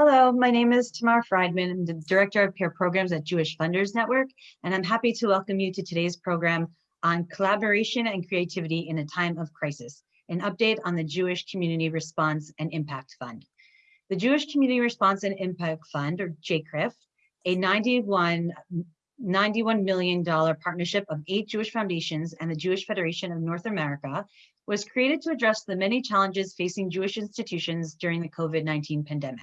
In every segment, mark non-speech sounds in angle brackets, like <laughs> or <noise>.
Hello, my name is Tamar Friedman. I'm the Director of Peer Programs at Jewish Funders Network, and I'm happy to welcome you to today's program on collaboration and creativity in a time of crisis, an update on the Jewish Community Response and Impact Fund. The Jewish Community Response and Impact Fund, or JCRIF, a 91, $91 million partnership of eight Jewish foundations and the Jewish Federation of North America, was created to address the many challenges facing Jewish institutions during the COVID-19 pandemic.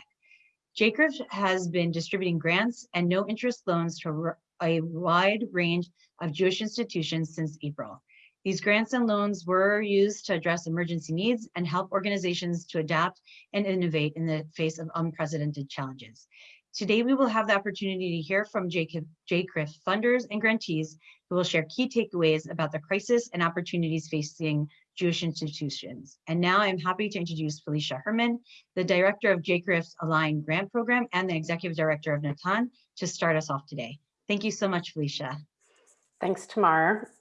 JCRIF has been distributing grants and no interest loans to a wide range of Jewish institutions since April. These grants and loans were used to address emergency needs and help organizations to adapt and innovate in the face of unprecedented challenges. Today, we will have the opportunity to hear from JCRIF funders and grantees who will share key takeaways about the crisis and opportunities facing Jewish institutions. And now I'm happy to introduce Felicia Herman, the director of JCRIF's Align Grant Program and the executive director of Natan to start us off today. Thank you so much, Felicia. Thanks, Tamar.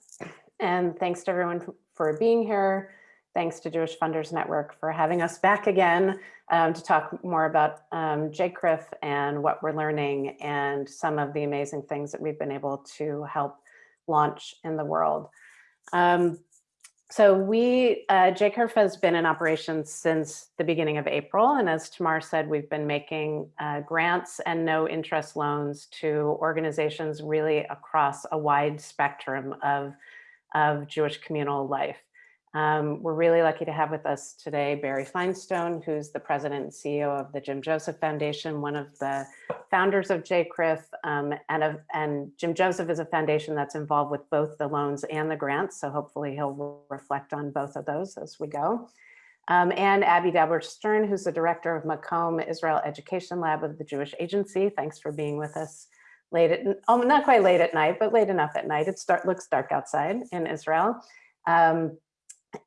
And thanks to everyone for being here. Thanks to Jewish Funders Network for having us back again um, to talk more about um, JCRIF and what we're learning and some of the amazing things that we've been able to help launch in the world. Um, so we, uh, has been in operation since the beginning of April. And as Tamar said, we've been making uh, grants and no interest loans to organizations really across a wide spectrum of, of Jewish communal life. Um, we're really lucky to have with us today Barry Finestone, who's the president and CEO of the Jim Joseph Foundation, one of the founders of JCRIF, um, and, and Jim Joseph is a foundation that's involved with both the loans and the grants, so hopefully he'll reflect on both of those as we go. Um, and Abby Dauber Stern, who's the director of Makom Israel Education Lab of the Jewish Agency. Thanks for being with us late at, oh, not quite late at night, but late enough at night. It start, looks dark outside in Israel. Um,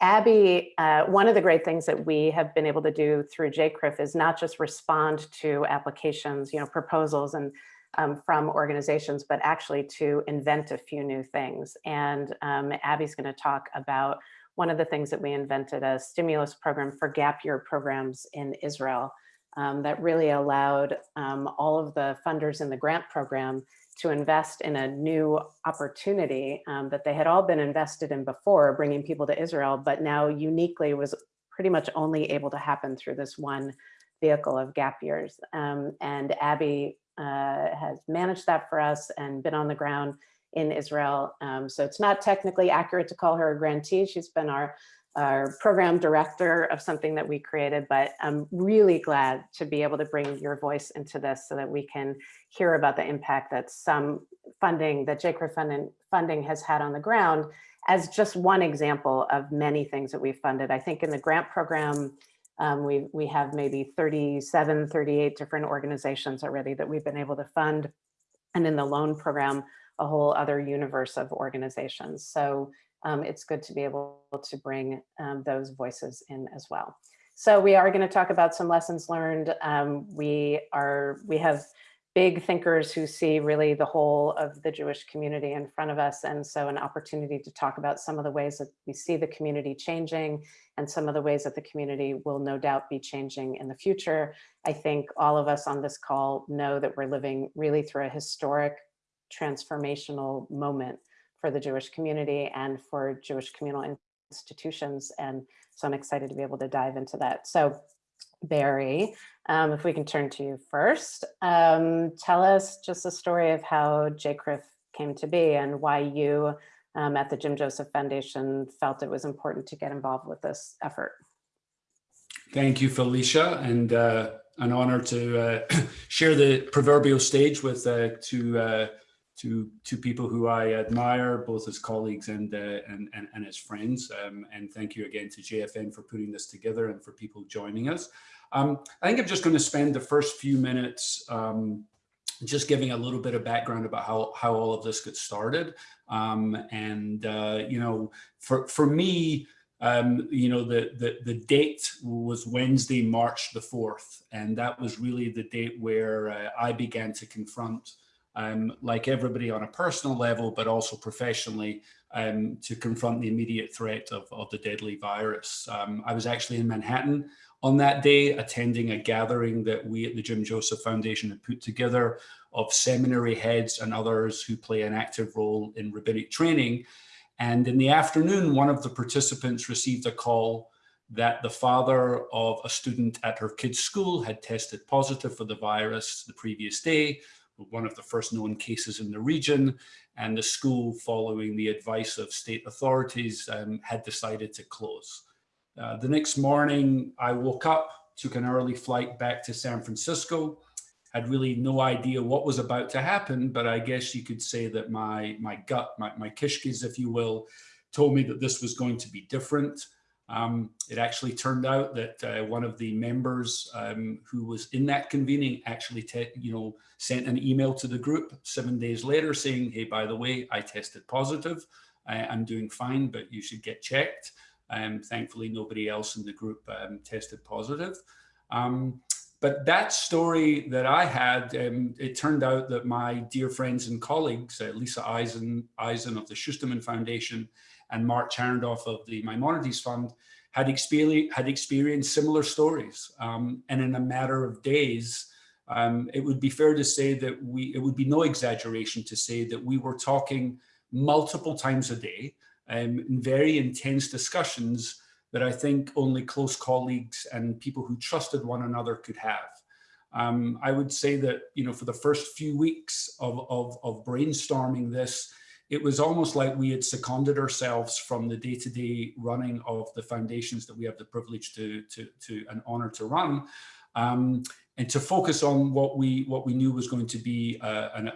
Abby, uh, one of the great things that we have been able to do through JCRIF is not just respond to applications, you know, proposals and um, from organizations, but actually to invent a few new things. And um, Abby's going to talk about one of the things that we invented, a stimulus program for gap year programs in Israel um, that really allowed um, all of the funders in the grant program to invest in a new opportunity um, that they had all been invested in before, bringing people to Israel, but now uniquely was pretty much only able to happen through this one vehicle of gap years. Um, and Abby uh, has managed that for us and been on the ground in Israel. Um, so it's not technically accurate to call her a grantee. She's been our our program director of something that we created, but I'm really glad to be able to bring your voice into this so that we can hear about the impact that some funding, that JCRIF funding, funding has had on the ground as just one example of many things that we've funded. I think in the grant program, um, we, we have maybe 37, 38 different organizations already that we've been able to fund. And in the loan program, a whole other universe of organizations. So um, it's good to be able to bring um, those voices in as well. So we are going to talk about some lessons learned. Um, we are we have big thinkers who see really the whole of the Jewish community in front of us. And so an opportunity to talk about some of the ways that we see the community changing and some of the ways that the community will no doubt be changing in the future. I think all of us on this call know that we're living really through a historic transformational moment for the Jewish community and for Jewish communal institutions. And so I'm excited to be able to dive into that. So Barry, um, if we can turn to you first, um, tell us just the story of how JCRIF came to be and why you um, at the Jim Joseph Foundation felt it was important to get involved with this effort. Thank you, Felicia, and uh, an honor to uh, <clears throat> share the proverbial stage with uh, two uh, to to people who I admire, both as colleagues and uh, and, and, and as friends. Um, and thank you again to JFN for putting this together and for people joining us. Um, I think I'm just going to spend the first few minutes um, just giving a little bit of background about how how all of this got started. Um, and uh, you know, for for me. Um, you know, the, the, the date was Wednesday, March the 4th, and that was really the date where uh, I began to confront um, like everybody on a personal level, but also professionally um, to confront the immediate threat of, of the deadly virus. Um, I was actually in Manhattan on that day, attending a gathering that we at the Jim Joseph Foundation had put together of seminary heads and others who play an active role in rabbinic training. And in the afternoon, one of the participants received a call that the father of a student at her kid's school had tested positive for the virus the previous day, one of the first known cases in the region, and the school, following the advice of state authorities, um, had decided to close. Uh, the next morning, I woke up, took an early flight back to San Francisco, had really no idea what was about to happen, but I guess you could say that my, my gut, my, my kishkis, if you will, told me that this was going to be different. Um, it actually turned out that uh, one of the members um, who was in that convening actually, you know, sent an email to the group seven days later saying, hey, by the way, I tested positive. I, am doing fine, but you should get checked. Um, thankfully, nobody else in the group um, tested positive. Um, but that story that I had, um, it turned out that my dear friends and colleagues, uh, Lisa Eisen, Eisen of the Schusterman Foundation and Mark Charendoff of the Maimonides Fund had, experienced, had experienced similar stories. Um, and in a matter of days, um, it would be fair to say that we, it would be no exaggeration to say that we were talking multiple times a day um, in very intense discussions that I think only close colleagues and people who trusted one another could have. Um, I would say that, you know, for the first few weeks of, of, of brainstorming this, it was almost like we had seconded ourselves from the day-to-day -day running of the foundations that we have the privilege to, to, to an honor to run, um, and to focus on what we what we knew was going to be a,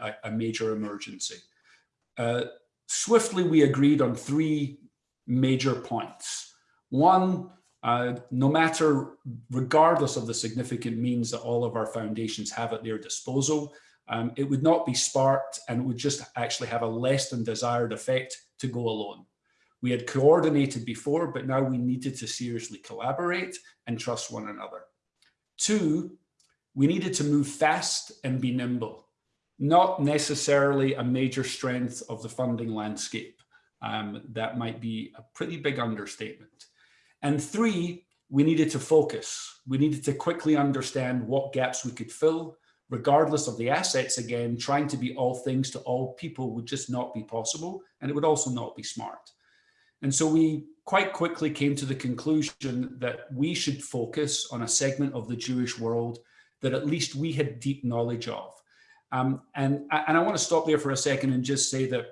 a, a major emergency. Uh, swiftly, we agreed on three major points. One, uh, no matter, regardless of the significant means that all of our foundations have at their disposal, um, it would not be sparked and it would just actually have a less than desired effect to go alone. We had coordinated before, but now we needed to seriously collaborate and trust one another. Two, we needed to move fast and be nimble, not necessarily a major strength of the funding landscape. Um, that might be a pretty big understatement. And three, we needed to focus. We needed to quickly understand what gaps we could fill regardless of the assets again, trying to be all things to all people would just not be possible. And it would also not be smart. And so we quite quickly came to the conclusion that we should focus on a segment of the Jewish world that at least we had deep knowledge of. Um, and, and I want to stop there for a second and just say that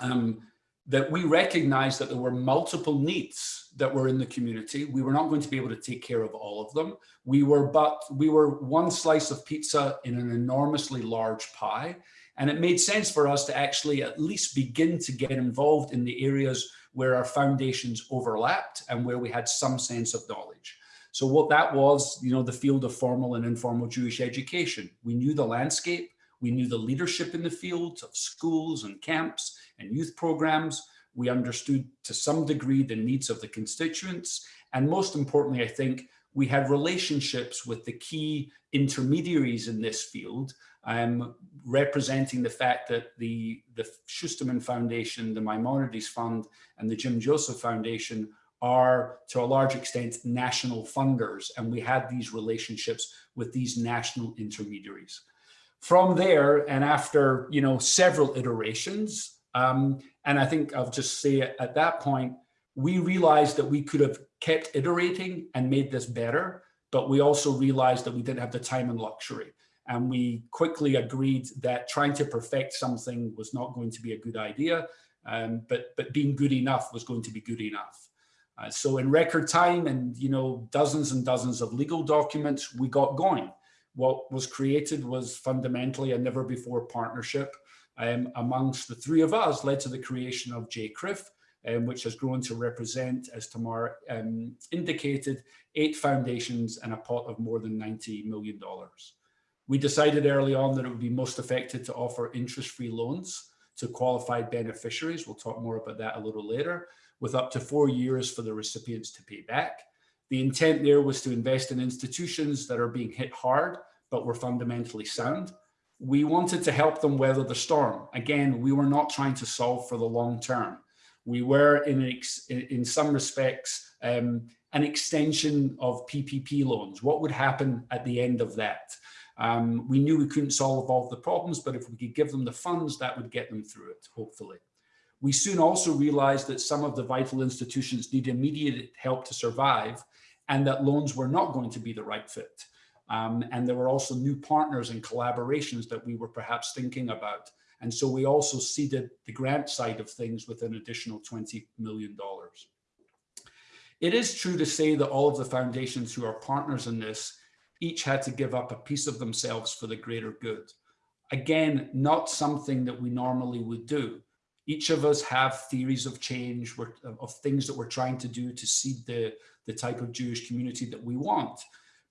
um, that we recognized that there were multiple needs that were in the community. We were not going to be able to take care of all of them. We were but we were one slice of pizza in an enormously large pie. And it made sense for us to actually at least begin to get involved in the areas where our foundations overlapped and where we had some sense of knowledge. So what that was, you know, the field of formal and informal Jewish education. We knew the landscape, we knew the leadership in the field of schools and camps and youth programs. We understood to some degree the needs of the constituents. And most importantly, I think we had relationships with the key intermediaries in this field, um, representing the fact that the, the Schusterman Foundation, the Maimonides Fund, and the Jim Joseph Foundation are to a large extent national funders. And we had these relationships with these national intermediaries. From there, and after you know several iterations, um, and I think I'll just say at that point, we realized that we could have kept iterating and made this better, but we also realized that we didn't have the time and luxury. And we quickly agreed that trying to perfect something was not going to be a good idea, um, but, but being good enough was going to be good enough. Uh, so in record time and you know dozens and dozens of legal documents, we got going what was created was fundamentally a never before partnership um, amongst the three of us led to the creation of JCRIF, um, which has grown to represent, as Tamar um, indicated, eight foundations and a pot of more than $90 million. We decided early on that it would be most effective to offer interest-free loans to qualified beneficiaries. We'll talk more about that a little later, with up to four years for the recipients to pay back. The intent there was to invest in institutions that are being hit hard but were fundamentally sound. We wanted to help them weather the storm. Again, we were not trying to solve for the long term. We were in, in some respects um, an extension of PPP loans. What would happen at the end of that? Um, we knew we couldn't solve all the problems, but if we could give them the funds, that would get them through it, hopefully. We soon also realized that some of the vital institutions need immediate help to survive and that loans were not going to be the right fit. Um, and there were also new partners and collaborations that we were perhaps thinking about. And so we also seeded the grant side of things with an additional $20 million. It is true to say that all of the foundations who are partners in this each had to give up a piece of themselves for the greater good. Again, not something that we normally would do. Each of us have theories of change, of things that we're trying to do to seed the, the type of Jewish community that we want.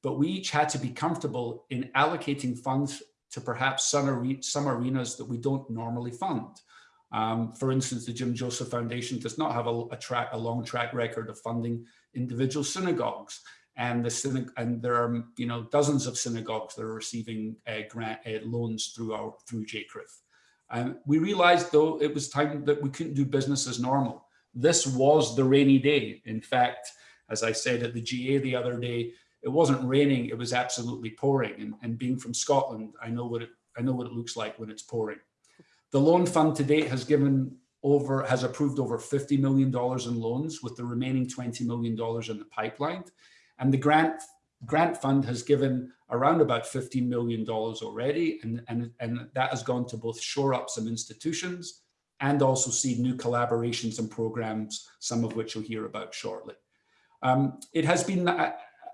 But we each had to be comfortable in allocating funds to perhaps some, some arenas that we don't normally fund. Um, for instance, the Jim Joseph Foundation does not have a, a, track, a long track record of funding individual synagogues. And, the and there are you know dozens of synagogues that are receiving uh, grant uh, loans through our through JCRIF. Um, we realized though it was time that we couldn't do business as normal. This was the rainy day. In fact, as I said at the GA the other day, it wasn't raining, it was absolutely pouring. And, and being from Scotland, I know what it I know what it looks like when it's pouring. The loan fund to date has given over, has approved over $50 million in loans with the remaining $20 million in the pipeline. And the grant grant fund has given around about $15 million already. And, and, and that has gone to both shore up some institutions and also seed new collaborations and programs, some of which you'll hear about shortly. Um, it has been,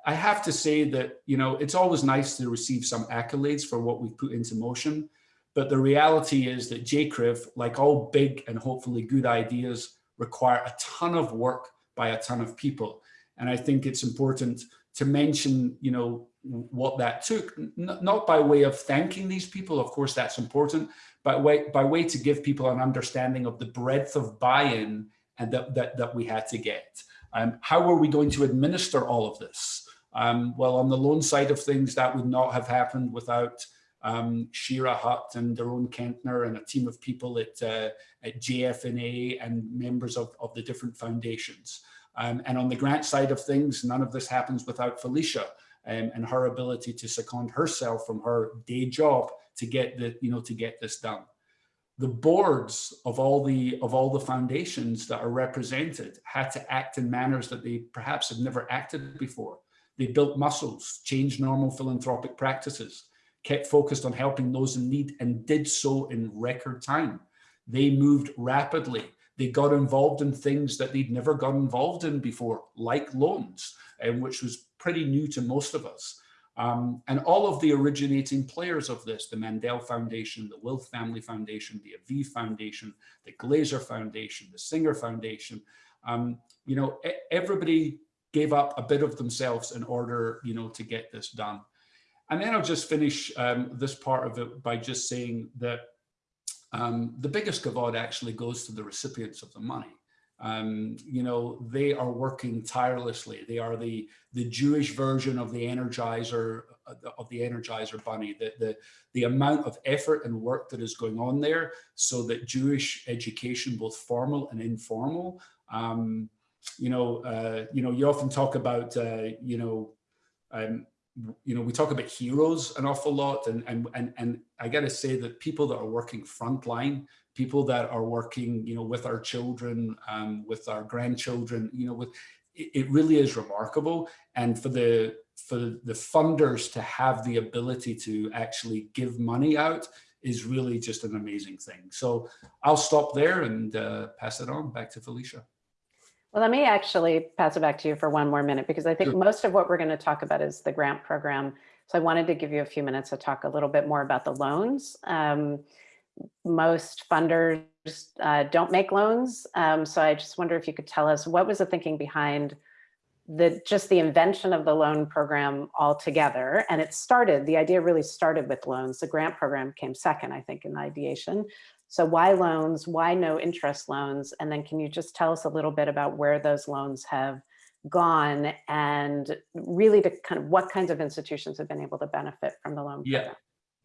I, have to say that, you know, it's always nice to receive some accolades for what we've put into motion. But the reality is that JCRIF, like all big and hopefully good ideas, require a ton of work by a ton of people. And I think it's important to mention, you know, what that took, not by way of thanking these people, of course that's important, but way, by way to give people an understanding of the breadth of buy-in and that, that, that we had to get. Um, how are we going to administer all of this? Um, well, on the loan side of things, that would not have happened without um, Shira Hutt and Daron Kentner and a team of people at, uh, at JFNA and members of, of the different foundations. Um, and on the grant side of things, none of this happens without Felicia um, and her ability to second herself from her day job to get the, you know, to get this done. The boards of all the of all the foundations that are represented had to act in manners that they perhaps have never acted before. They built muscles, changed normal philanthropic practices, kept focused on helping those in need and did so in record time. They moved rapidly. They got involved in things that they'd never got involved in before, like loans, um, which was pretty new to most of us. Um, and all of the originating players of this, the Mandel Foundation, the Wilf Family Foundation, the Aviv Foundation, the Glazer Foundation, the Singer Foundation, um, you know, everybody gave up a bit of themselves in order, you know, to get this done. And then I'll just finish um, this part of it by just saying that um, the biggest kavod actually goes to the recipients of the money. Um, you know, they are working tirelessly. They are the the Jewish version of the Energizer uh, of the Energizer Bunny. The, the the amount of effort and work that is going on there, so that Jewish education, both formal and informal, um, you know, uh, you know, you often talk about, uh, you know, um, you know, we talk about heroes an awful lot, and and and and I got to say that people that are working frontline, people that are working, you know, with our children, um, with our grandchildren, you know, with it, it really is remarkable. And for the for the funders to have the ability to actually give money out is really just an amazing thing. So I'll stop there and uh, pass it on back to Felicia. Well, let me actually pass it back to you for one more minute because I think sure. most of what we're going to talk about is the grant program. So I wanted to give you a few minutes to talk a little bit more about the loans. Um, most funders uh, don't make loans. Um, so I just wonder if you could tell us what was the thinking behind the just the invention of the loan program altogether. And it started, the idea really started with loans. The grant program came second, I think, in ideation. So why loans? Why no interest loans? And then can you just tell us a little bit about where those loans have gone and really to kind of what kinds of institutions have been able to benefit from the loan yeah. program?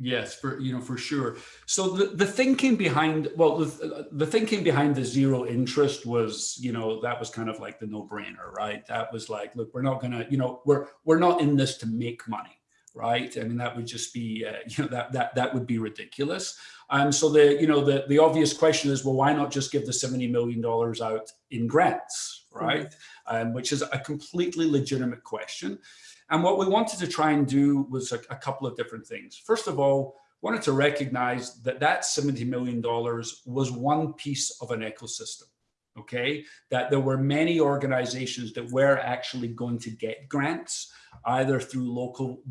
Yes, for you know for sure. So the, the thinking behind well the, the thinking behind the zero interest was you know that was kind of like the no brainer, right? That was like look we're not gonna you know we're we're not in this to make money, right? I mean that would just be uh, <laughs> you know that that that would be ridiculous. And so the you know the the obvious question is well why not just give the seventy million dollars out in grants, right? Mm -hmm. um, which is a completely legitimate question. And what we wanted to try and do was a, a couple of different things. First of all, wanted to recognize that that $70 million was one piece of an ecosystem okay? That there were many organizations that were actually going to get grants either through local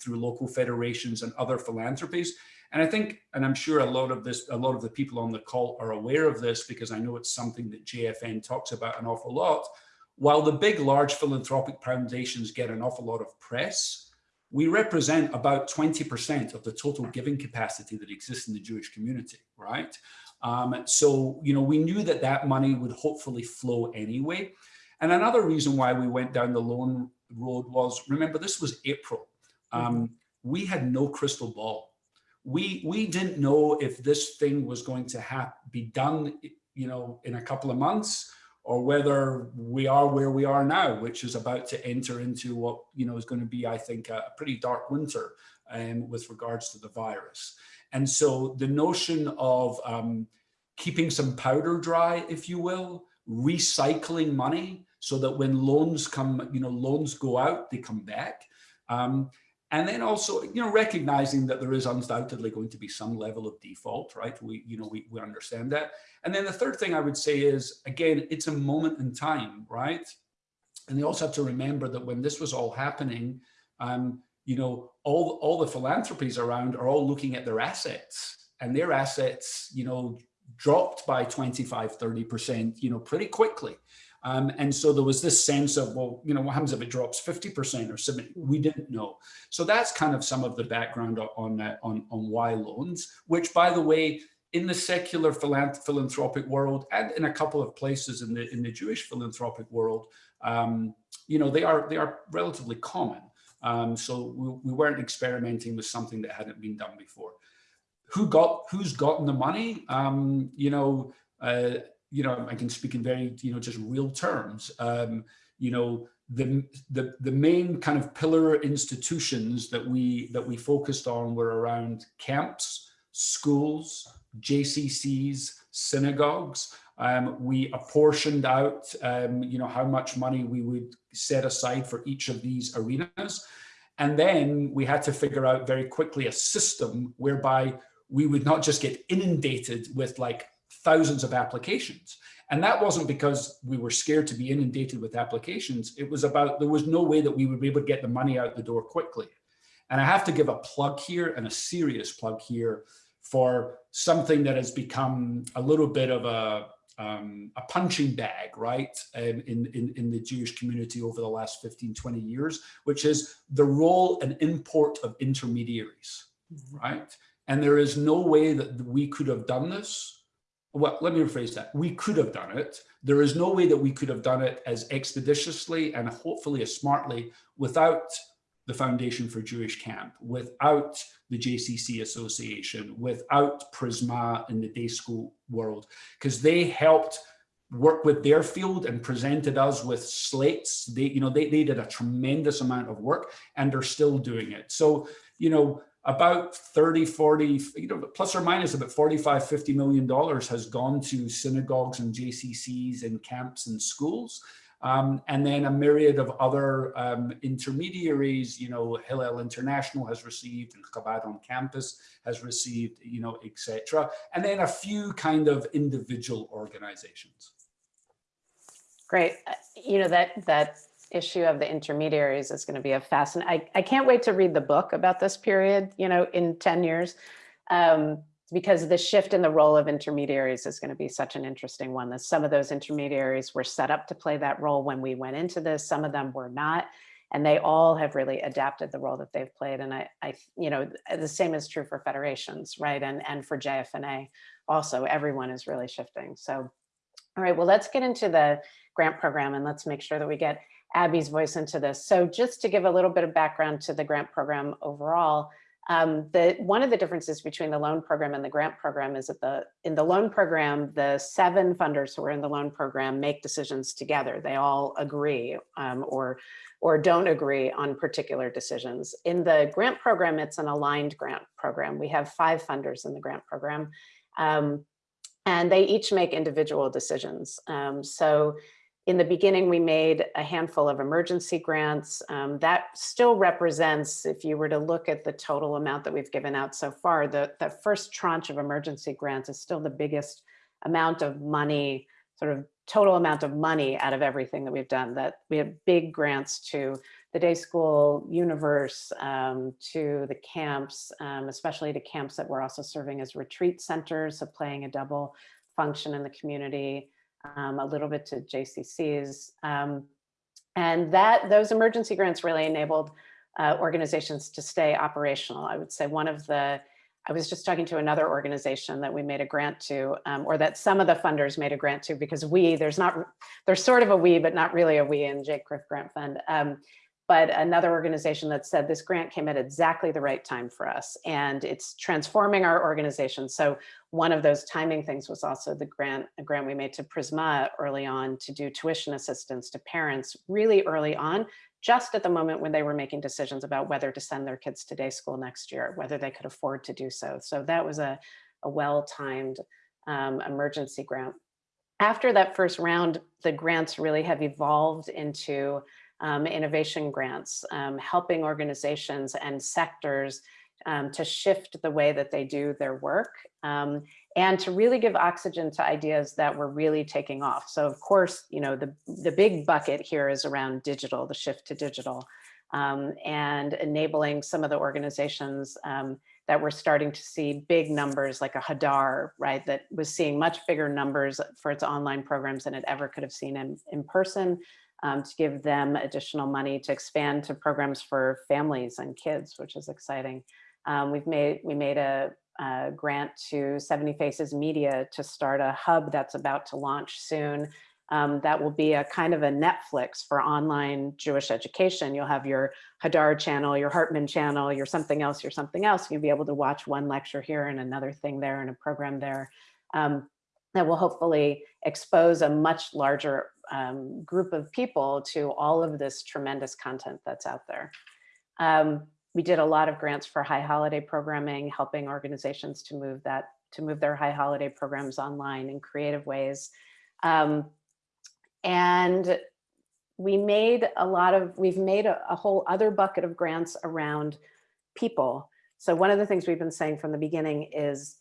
through local federations and other philanthropies. And i think and i'm sure a lot of this a lot of the people on the call are aware of this because i know it's something that jfn talks about an awful lot. While the big, large philanthropic foundations get an awful lot of press, we represent about 20% of the total giving capacity that exists in the Jewish community, right? Um, so, you know, we knew that that money would hopefully flow anyway. And another reason why we went down the loan road was, remember, this was April. Um, mm -hmm. We had no crystal ball. We, we didn't know if this thing was going to be done, you know, in a couple of months or whether we are where we are now, which is about to enter into what you know is going to be, I think, a pretty dark winter um, with regards to the virus. And so the notion of um, keeping some powder dry, if you will, recycling money so that when loans come, you know, loans go out, they come back. Um, and then also, you know, recognizing that there is undoubtedly going to be some level of default, right? We, you know, we, we understand that. And then the third thing I would say is, again, it's a moment in time, right? And you also have to remember that when this was all happening, um, you know, all, all the philanthropies around are all looking at their assets and their assets, you know, dropped by 25, 30%, you know, pretty quickly. Um, and so there was this sense of, well, you know, what happens if it drops 50% or 70? We didn't know. So that's kind of some of the background on, uh, on, on why loans, which by the way, in the secular philanthropic world and in a couple of places in the in the Jewish philanthropic world, um, you know, they are they are relatively common. Um, so we, we weren't experimenting with something that hadn't been done before. Who got who's gotten the money? Um, you know, uh, you know, I can speak in very, you know, just real terms. Um, you know, the, the, the main kind of pillar institutions that we, that we focused on were around camps, schools, JCCs, synagogues. Um, we apportioned out, um, you know, how much money we would set aside for each of these arenas. And then we had to figure out very quickly a system whereby we would not just get inundated with like thousands of applications. And that wasn't because we were scared to be inundated with applications. It was about, there was no way that we would be able to get the money out the door quickly. And I have to give a plug here and a serious plug here for something that has become a little bit of a, um, a punching bag, right, um, in, in, in the Jewish community over the last 15, 20 years, which is the role and import of intermediaries, mm -hmm. right? And there is no way that we could have done this well, let me rephrase that. We could have done it. There is no way that we could have done it as expeditiously and hopefully as smartly without the Foundation for Jewish Camp, without the JCC Association, without Prisma in the day school world, because they helped work with their field and presented us with slates. They, you know, they, they did a tremendous amount of work and they're still doing it. So, you know, about 30, 40, you know, plus or minus about 45, 50 million dollars has gone to synagogues and JCCs and camps and schools. Um, and then a myriad of other um, intermediaries, you know, Hillel International has received and Chabad on campus has received, you know, etc. And then a few kind of individual organizations. Great. Uh, you know, that that issue of the intermediaries is going to be a fascinating, I, I can't wait to read the book about this period, you know, in 10 years, um, because the shift in the role of intermediaries is going to be such an interesting one. That some of those intermediaries were set up to play that role when we went into this, some of them were not, and they all have really adapted the role that they've played. And I, I you know, the same is true for federations, right? And, and for JFNA also, everyone is really shifting. So, all right, well, let's get into the grant program and let's make sure that we get Abby's voice into this. So just to give a little bit of background to the grant program overall, Um, the, one of the differences between the loan program and the grant program is that the in the loan program, the seven funders who are in the loan program make decisions together. They all agree um, or, or don't agree on particular decisions. In the grant program, it's an aligned grant program. We have five funders in the grant program. Um, and they each make individual decisions. Um, so in the beginning, we made a handful of emergency grants. Um, that still represents, if you were to look at the total amount that we've given out so far, the, the first tranche of emergency grants is still the biggest amount of money, sort of total amount of money out of everything that we've done. That we have big grants to the day school universe, um, to the camps, um, especially to camps that were also serving as retreat centers, so playing a double function in the community um, a little bit to JCCs. Um, and that those emergency grants really enabled uh, organizations to stay operational. I would say one of the, I was just talking to another organization that we made a grant to, um, or that some of the funders made a grant to because we, there's not, there's sort of a we, but not really a we in JCRIF Grant Fund. But another organization that said this grant came at exactly the right time for us and it's transforming our organization. So one of those timing things was also the grant, a grant we made to Prisma early on to do tuition assistance to parents really early on, just at the moment when they were making decisions about whether to send their kids to day school next year, whether they could afford to do so. So that was a, a well-timed um, emergency grant. After that first round, the grants really have evolved into um, innovation grants, um, helping organizations and sectors um, to shift the way that they do their work um, and to really give oxygen to ideas that were really taking off. So of course, you know, the, the big bucket here is around digital, the shift to digital um, and enabling some of the organizations um, that were starting to see big numbers like a Hadar, right, that was seeing much bigger numbers for its online programs than it ever could have seen in, in person um, to give them additional money to expand to programs for families and kids, which is exciting. Um, we've made, we made a, a, grant to 70 Faces Media to start a hub that's about to launch soon. Um, that will be a kind of a Netflix for online Jewish education. You'll have your Hadar channel, your Hartman channel, your something else, your something else. You'll be able to watch one lecture here and another thing there and a program there. Um, that will hopefully expose a much larger um, group of people to all of this tremendous content that's out there. Um, we did a lot of grants for high holiday programming, helping organizations to move that to move their high holiday programs online in creative ways. Um, and we made a lot of, we've made a, a whole other bucket of grants around people. So one of the things we've been saying from the beginning is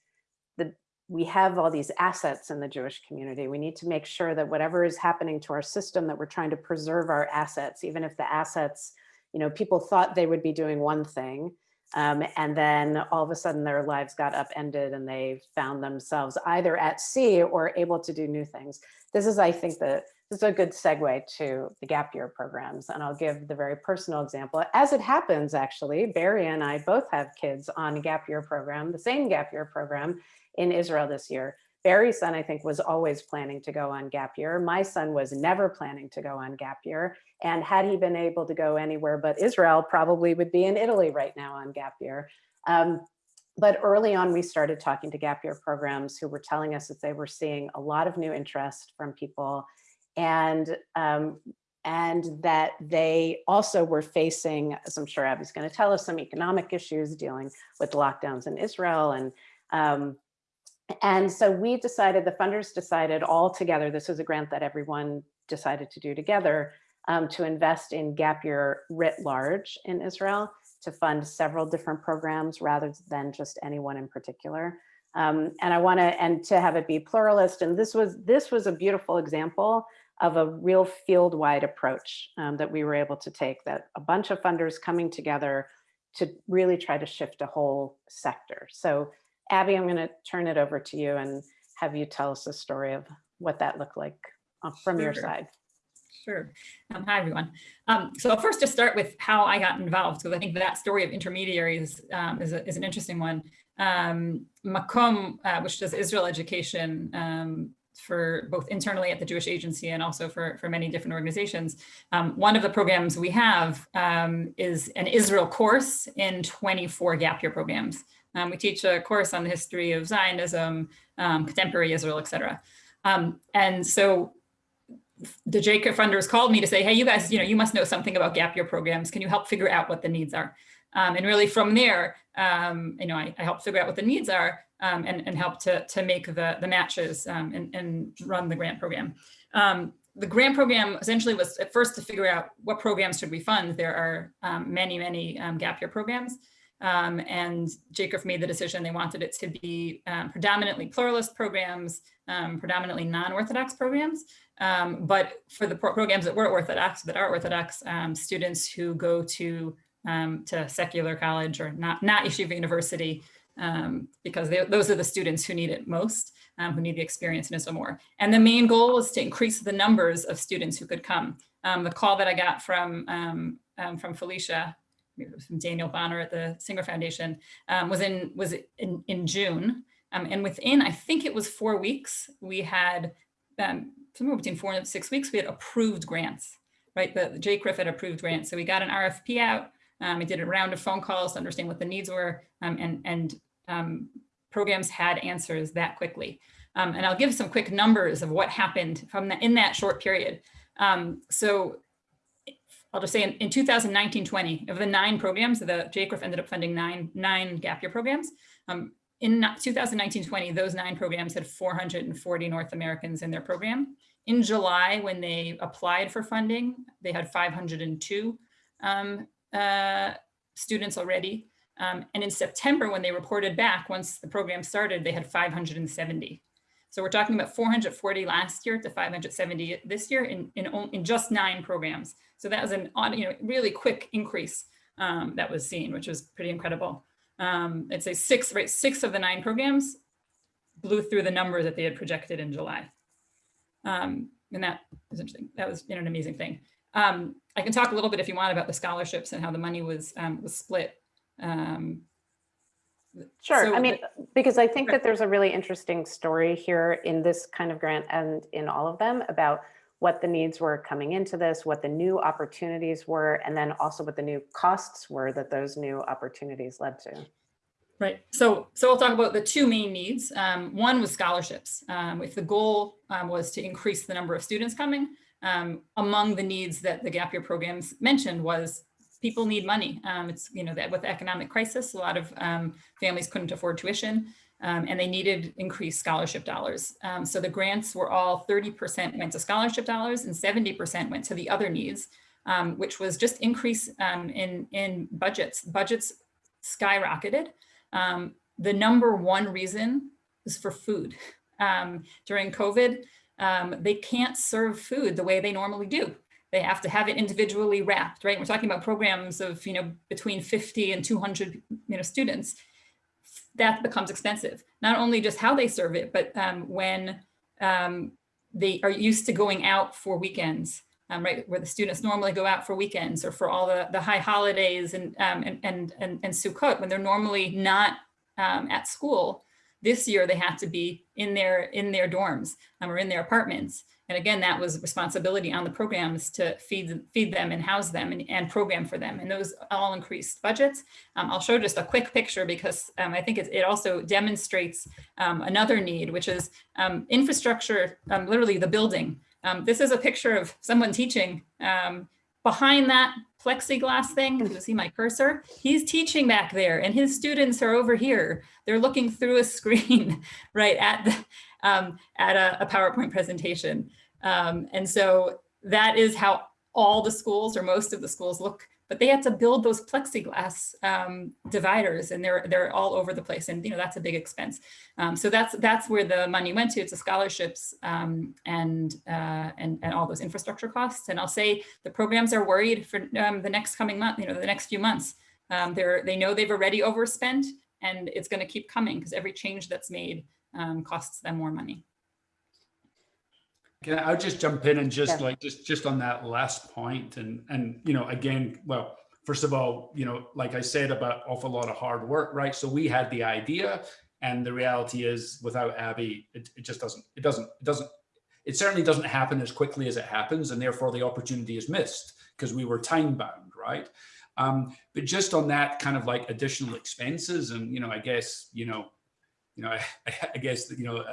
the, we have all these assets in the Jewish community. We need to make sure that whatever is happening to our system, that we're trying to preserve our assets, even if the assets, you know, people thought they would be doing one thing, um, and then all of a sudden their lives got upended and they found themselves either at sea or able to do new things. This is, I think, the this is a good segue to the gap year programs. And I'll give the very personal example. As it happens, actually, Barry and I both have kids on a gap year program, the same gap year program in Israel this year. Barry's son, I think, was always planning to go on gap year. My son was never planning to go on gap year. And had he been able to go anywhere but Israel, probably would be in Italy right now on gap year. Um, but early on, we started talking to gap year programs who were telling us that they were seeing a lot of new interest from people and um, and that they also were facing, as I'm sure Abby's going to tell us, some economic issues dealing with lockdowns in Israel and um, and so we decided, the funders decided all together, this was a grant that everyone decided to do together, um, to invest in gap year writ large in Israel to fund several different programs rather than just anyone in particular. Um, and I want to, and to have it be pluralist. And this was, this was a beautiful example of a real field-wide approach um, that we were able to take that a bunch of funders coming together to really try to shift a whole sector. So Abby, I'm going to turn it over to you and have you tell us a story of what that looked like uh, from your side. Sure. Um, hi, everyone. Um, so I'll first just start with how I got involved, because I think that story of intermediaries um, is, a, is an interesting one. Um, Makom, uh, which does Israel education, um, for both internally at the Jewish Agency and also for, for many different organizations. Um, one of the programs we have um, is an Israel course in 24 gap year programs. Um, we teach a course on the history of Zionism, um, contemporary Israel, et cetera. Um, and so the JCRIF funders called me to say, hey, you guys, you know, you must know something about gap year programs. Can you help figure out what the needs are? Um, and really from there, um, you know, I, I helped figure out what the needs are um, and, and help to, to make the, the matches um, and, and run the grant program. Um, the grant program essentially was at first to figure out what programs should we fund. There are um, many, many gap year programs. Um, and JCRIF made the decision they wanted it to be um, predominantly pluralist programs, um, predominantly non-Orthodox programs. Um, but for the pro programs that were Orthodox, that are Orthodox, um, students who go to um, to secular college or not, not Yeshiva University, because they, those are the students who need it most, who need the experience Israel more. And the main goal was to increase the numbers of students who could come. the call that I got from, from Felicia from Daniel Bonner at the Singer Foundation, um, was in was in, in June. Um, and within, I think it was four weeks, we had um, somewhere between four and six weeks, we had approved grants, right? The, JCRIF had approved grants. So we got an RFP out. Um, we did a round of phone calls to understand what the needs were um, and, and um, programs had answers that quickly. and I'll give some quick numbers of what happened from the, in that short period. so I'll just say in, in 2019-20, of the nine programs, the JCRIF ended up funding nine, nine gap year programs. Um, in 2019-20, those nine programs had 440 North Americans in their program. In July, when they applied for funding, they had 502 um, uh, students already. Um, and in September, when they reported back, once the program started, they had 570. So we're talking about 440 last year to 570 this year in, in, in just nine programs. So that was an odd, you know, really quick increase um, that was seen, which was pretty incredible. Um, I'd say six, right, six of the nine programs blew through the numbers that they had projected in July. Um, and that was interesting. That was you know, an amazing thing. Um, I can talk a little bit if you want about the scholarships and how the money was um, was split. Um, Sure. So I mean, because I think that there's a really interesting story here in this kind of grant and in all of them about what the needs were coming into this, what the new opportunities were, and then also what the new costs were that those new opportunities led to. Right. So, so we'll talk about the two main needs. Um, one was scholarships. Um, if the goal um, was to increase the number of students coming, um, among the needs that the gap year programs mentioned was people need money. Um, it's, you know, that with the economic crisis, a lot of um, families couldn't afford tuition um, and they needed increased scholarship dollars. Um, so the grants were all 30% went to scholarship dollars and 70% went to the other needs, um, which was just increase um, in, in budgets. Budgets skyrocketed. the number one reason is for food. <laughs> during COVID, they can't serve food the way they normally do they have to have it individually wrapped, right? We're talking about programs of, you know, between 50 and 200, you know, students. That becomes expensive. Not only just how they serve it, but um, when um, they are used to going out for weekends, um, right? Where the students normally go out for weekends or for all the, the high holidays and, um, and, and, and, and Sukkot, when they're normally not um, at school, this year they have to be in their, in their dorms um, or in their apartments. And again, that was responsibility on the programs to feed, feed them and house them and, and program for them. And those all increased budgets. Um, I'll show just a quick picture because um, I think it, it also demonstrates um, another need, which is um, infrastructure, um, literally the building. Um, this is a picture of someone teaching behind that plexiglass thing, you see my cursor, he's teaching back there and his students are over here. They're looking through a screen, <laughs> right, at, the, um, at a, a, PowerPoint presentation. Um, and so that is how all the schools or most of the schools look but they had to build those plexiglass um, dividers and they're they're all over the place and you know that's a big expense. Um, so that's that's where the money went to it's the scholarships um, and uh, and and all those infrastructure costs. And I'll say the programs are worried for um, the next coming month you know the next few months. They're they know they've already overspent and it's going to keep coming because every change that's made um, costs them more money can I, will just jump in and just Yeah. like just just on that last point and and you know again well first of all you know like I said about awful lot of hard work right so we had the idea And the reality is without Abby, it, it just doesn't, it doesn't, it doesn't, it certainly doesn't happen as quickly as it happens. And therefore the opportunity is missed because we were time bound, right? Um, but just on that kind of like additional expenses and, you know, I guess, you know, <laughs> you know, I, I guess, you know,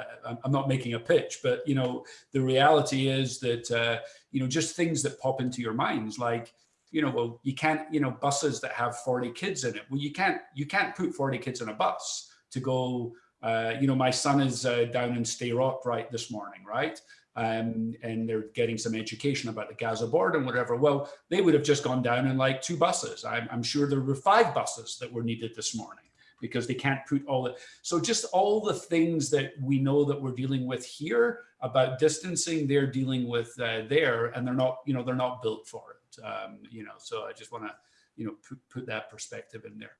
I'm not making a pitch, but, you know, the reality is that, uh, you know, just things that pop into your minds, like, you know, well, you can't, you know, buses that have 40 kids in it. Well, you can't, you can't put 40 kids in a bus to go, uh, you know, my son is uh, down in Sderot right this morning, right? Um, and they're getting some education about the Gaza border and whatever. Well, they would have just gone down in like two buses. I'm, I'm sure there were five buses that were needed this morning because they can't put all the, so just all the things that we know that we're dealing with here about distancing, they're dealing with uh, there and they're not, you know, they're not built for it, um, you know, so I just want to, you know, put, put that perspective in there.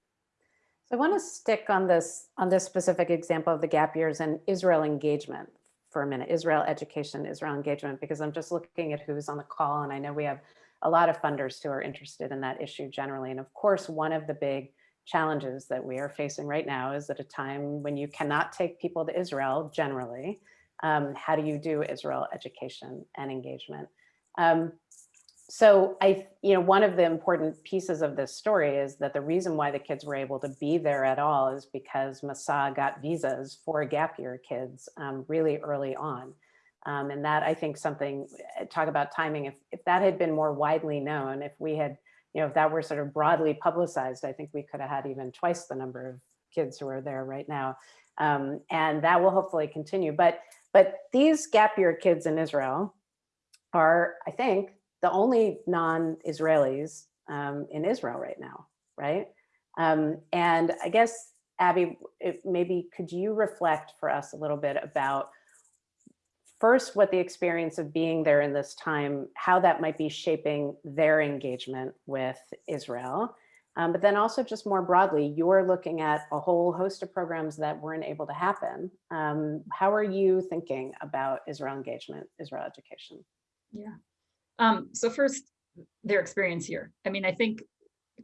So I want to stick on this, on this specific example of the gap years and Israel engagement for a minute, Israel education, Israel engagement, because I'm just looking at who's on the call and I know we have a lot of funders who are interested in that issue generally. And of course, one of the big challenges that we are facing right now is at a time when you cannot take people to Israel generally. Um, how do you do Israel education and engagement? Um, so I, you know, one of the important pieces of this story is that the reason why the kids were able to be there at all is because Masa got visas for gap year kids um, really early on. Um, and that I think something, eh, talk about timing, if, if that had been more widely known, if we had you know, if that were sort of broadly publicized, I think we could have had even twice the number of kids who are there right now. Um, and that will hopefully continue. But, but these gap year kids in Israel are, I think, the only non-Israelis um, in Israel right now, right? Um, and I guess, Abby, maybe could you reflect for us a little bit about first what the experience of being there in this time, how that might be shaping their engagement with Israel. Um, but then also just more broadly, you're looking at a whole host of programs that weren't able to happen. Um, how are you thinking about Israel engagement, Israel education? Yeah. Um, so first, their experience here. I mean, I think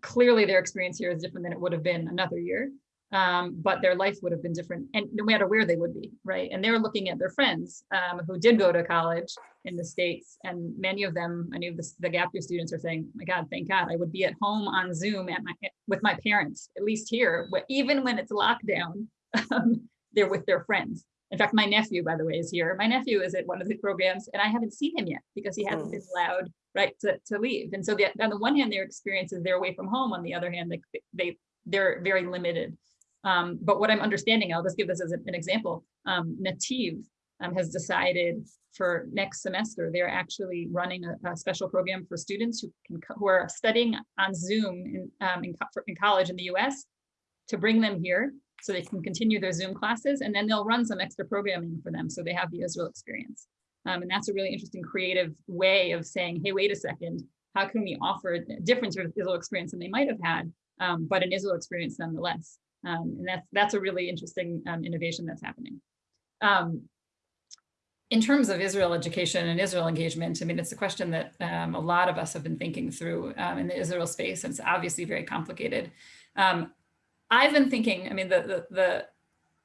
clearly their experience here is different than it would have been another year um, but their life would have been different and no matter where they would be, right? And they're looking at their friends um, who did go to college in the States and many of them, many of this, the gap year students are saying, my God, thank God, I would be at home on Zoom at my, with my parents, at least here, even when it's lockdown, <laughs> um, they're with their friends. In fact, my nephew, by the way, is here. My nephew is at one of the programs and I haven't seen him yet because he hasn't been allowed right to, to leave. And so the, on the one hand, their experience is they're away from home. On the other hand, they, they, they're very limited um, but what I'm understanding, I'll just give this as an example, um, Nativ um, has decided for next semester, they're actually running a, a, special program for students who can who are studying on Zoom in, um, in, in college in the US to bring them here so they can continue their Zoom classes and then they'll run some extra programming for them so they have the Israel experience. Um, and that's a really interesting creative way of saying, hey, wait a second, how can we offer a different sort of Israel experience than they might have had, um, but an Israel experience nonetheless. Um, and that's, that's a really interesting um, innovation that's happening. Um, in terms of Israel education and Israel engagement, I mean, it's a question that um, a lot of us have been thinking through um, in the Israel space, and it's obviously very complicated. Um, I've been thinking, I mean, the, the, the,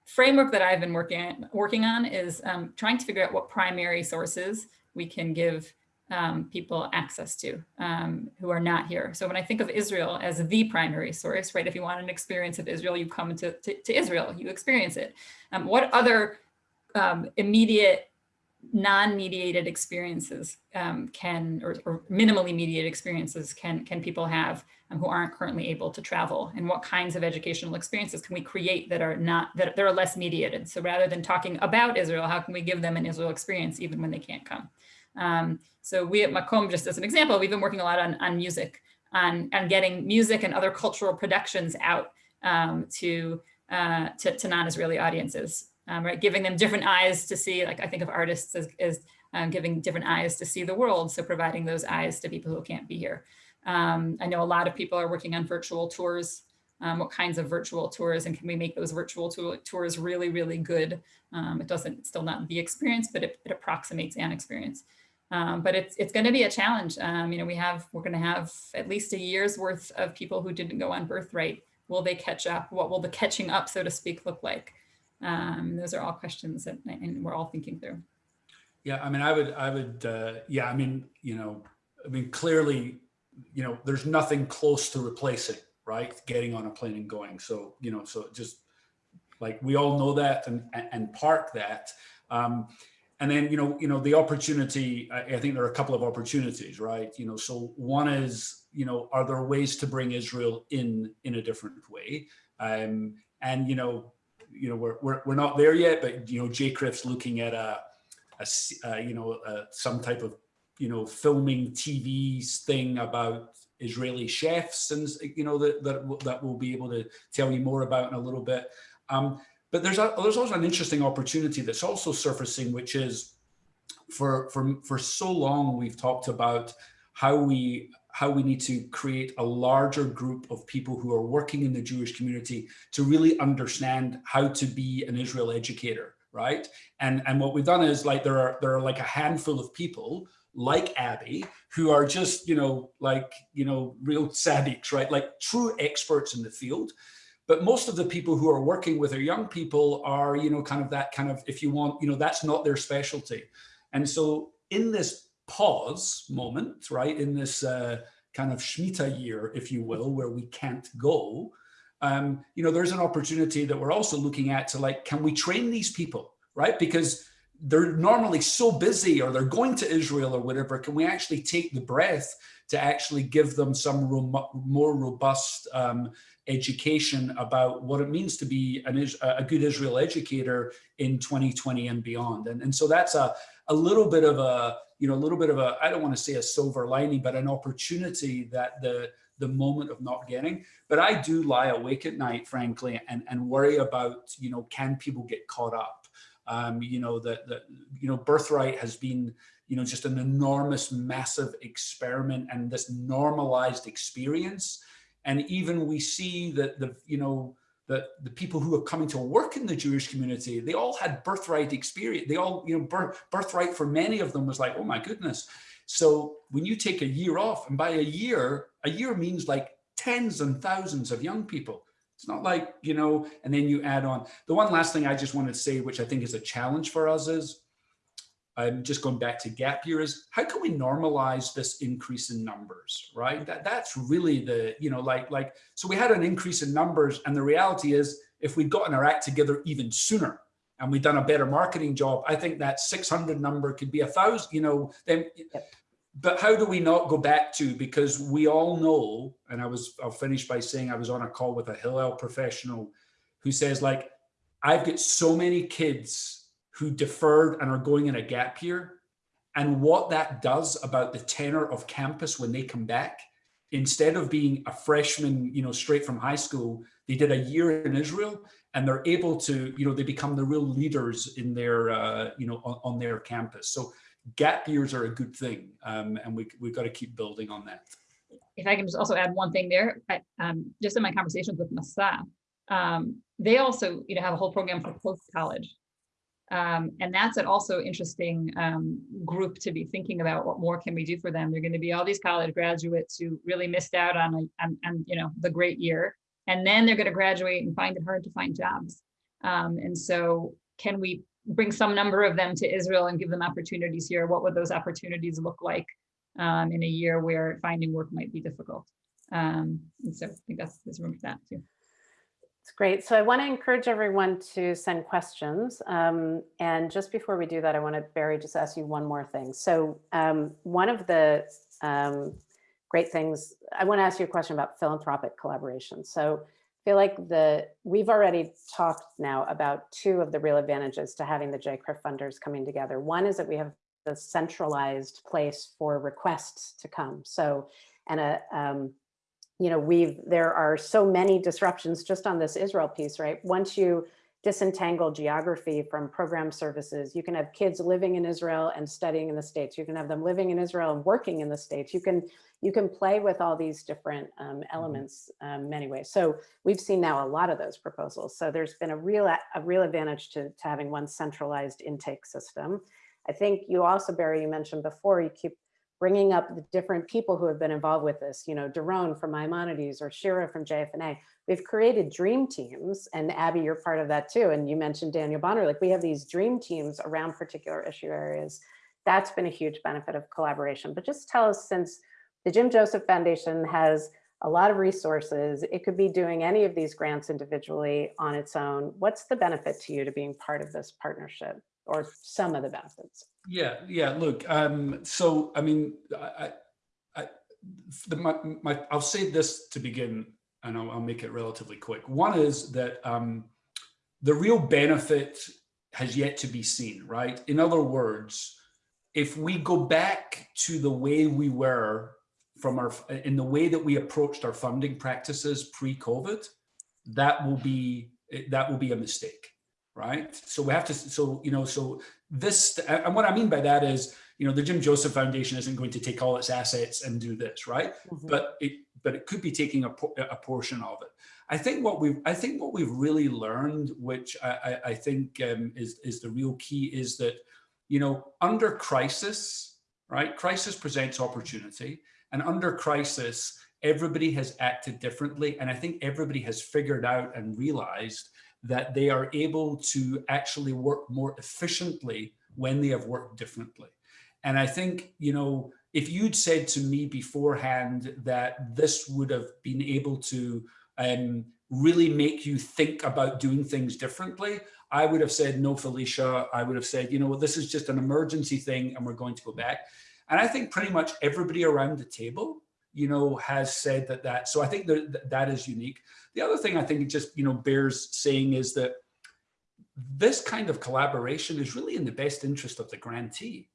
framework that I've been working, working on is trying to figure out what primary sources we can give um, people access to um, who are not here. So when I think of Israel as the primary source, right, if you want an experience of Israel, you come to, to, to Israel, you experience it. Um, what other um, immediate non-mediated experiences um, can, or, or, minimally mediated experiences can, can people have um, who aren't currently able to travel? And what kinds of educational experiences can we create that are not, that, that are less mediated? So rather than talking about Israel, how can we give them an Israel experience even when they can't come? Um, so we at Makom, just as an example, we've been working a lot on, on music, on, getting music and other cultural productions out um, to, uh, to, to non-Israeli audiences, um, right? Giving them different eyes to see, like I think of artists as, as um, giving different eyes to see the world. So providing those eyes to people who can't be here. Um, I know a lot of people are working on virtual tours um, what kinds of virtual tours and can we make those virtual tours really, really good. Um, it doesn't, still not the experience, but it, it approximates an experience. Um, but it's, it's going to be a challenge. Um, you know, we have, we're going to have at least a year's worth of people who didn't go on birthright. Will they catch up? What will the catching up, so to speak, look like? Um, those are all questions that and we're all thinking through. Yeah, I mean, I would, I would, uh, yeah, I mean, you know, I mean, clearly, you know, there's nothing close to replacing, right? Getting on a plane and going. So, you know, so just like we all know that and and park that. Um, and then, you know, you know, the opportunity, I, think there are a couple of opportunities, right? You know, so one is, you know, are there ways to bring Israel in in a different way? Um, and, you know, you know, we're, we're, we're not there yet, but, you know, JCRIF's looking at a, a uh, you know, uh, some type of, you know, filming TV thing about Israeli chefs and, you know, that, that, that we'll be able to tell you more about in a little bit. Um, but there's a, there's also an interesting opportunity that's also surfacing, which is for, for, for so long, we've talked about how we how we need to create a larger group of people who are working in the Jewish community to really understand how to be an Israel educator, right? And, and what we've done is like there are there are like a handful of people like Abby who are just, you know, like, you know, real tzaddiks, right? Like true experts in the field but most of the people who are working with our young people are, you know, kind of that kind of, if you want, you know, that's not their specialty. And so in this pause moment, right, in this uh, kind of Shemitah year, if you will, where we can't go, um, you know, there's an opportunity that we're also looking at to like, can we train these people, right? Because they're normally so busy or they're going to Israel or whatever, can we actually take the breath to actually give them some more robust um, education about what it means to be an, a good Israel educator in 2020 and beyond. And, and so that's a, a little bit of a, you know, a little bit of a, I don't want to say a silver lining, but an opportunity that the, the moment of not getting. But I do lie awake at night, frankly, and, and worry about, you know, can people get caught up? Um, you know, that, that, you know, birthright has been, you know, just an enormous, massive experiment and this normalized experience and even we see that the, you know, the, the people who are coming to work in the Jewish community, they all had birthright experience. They all, you know, birth, birthright for many of them was like, oh my goodness. So when you take a year off and by a year, a year means like tens and thousands of young people. It's not like, you know, and then you add on. The one last thing I just wanted to say, which I think is a challenge for us is, I'm just going back to gap year is how can we normalize this increase in numbers, right? That, that's really the, you know, like, like, so we had an increase in numbers and the reality is if we'd gotten our act together even sooner and we'd done a better marketing job, I think that 600 number could be a thousand, you know, then, but how do we not go back to, because we all know, and I was, I'll finish by saying I was on a call with a Hillel professional who says like, I've got so many kids who deferred and are going in a gap year and what that does about the tenor of campus when they come back. Instead of being a freshman you know straight from high school they did a year in israel and they're able to you know they become the real leaders in their uh, you know on, on, their campus. So gap years are a good thing um, and we, we've got to keep building on that. If i can just also add one thing there I, um, just in my conversations with masa um, they also you know have a whole program for post college um, and that's an also interesting um, group to be thinking about what more can we do for them. They're going to be all these college graduates who really missed out on, a, on, on you know, the great year. And then they're going to graduate and find it hard to find jobs. Um, and so can we bring some number of them to Israel and give them opportunities here? What would those opportunities look like um, in a year where finding work might be difficult? Um, and so I think that's, there's room for that too. It's great. So I want to encourage everyone to send questions. Um, and just before we do that, I want to, Barry, just ask you one more thing. So um, one of the um, great things, I want to ask you a question about philanthropic collaboration. So I feel like the we've already talked now about two of the real advantages to having the JCRIF funders coming together. One is that we have the centralized place for requests to come. So, and a, um, you know, we've, there are so many disruptions just on this Israel piece, right? Once you disentangle geography from program services, you can have kids living in Israel and studying in the States. You can have them living in Israel and working in the States. You can, you can play with all these different um, mm-hmm. elements um, many ways. So we've seen now a lot of those proposals. So there's been a real, a real advantage to, to having one centralized intake system. I think you also, Barry, you mentioned before, you keep bringing up the different people who have been involved with this, you know, Daron from Maimonides or Shira from JFNA. We've created dream teams and Abby, you're part of that too. And you mentioned Daniel Bonner, like we have these dream teams around particular issue areas. That's been a huge benefit of collaboration. But just tell us since the Jim Joseph Foundation has a lot of resources. It could be doing any of these grants individually on its own. What's the benefit to you to being part of this partnership or some of the benefits? Yeah, yeah, look, um, so, I mean, I, I, the, my, my, I'll say this to begin, and I'll, I'll make it relatively quick. One is that um, the real benefit has yet to be seen, right? In other words, if we go back to the way we were from our, in the way that we approached our funding practices pre-COVID, that will be, that will be a mistake right? So we have to, so, you know, so this, and what I mean by that is, you know, the Jim Joseph Foundation isn't going to take all its assets and do this, right? Mm -hmm. But it, but it could be taking a, a portion of it. I think what we've, I think what we've really learned, which I, I, I think um, is, is the real key is that, you know, under crisis, right? Crisis presents opportunity and under crisis, everybody has acted differently. And I think everybody has figured out and realized that they are able to actually work more efficiently when they have worked differently. And I think, you know, if you'd said to me beforehand that this would have been able to um, really make you think about doing things differently, I would have said, no, Felicia, I would have said, you know, this is just an emergency thing and we're going to go back. And I think pretty much everybody around the table you know, has said that that, so I think that that is unique. The other thing I think it just, you know, bears saying is that this kind of collaboration is really in the best interest of the grantee,